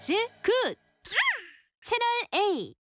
이즈 굿 채널 A.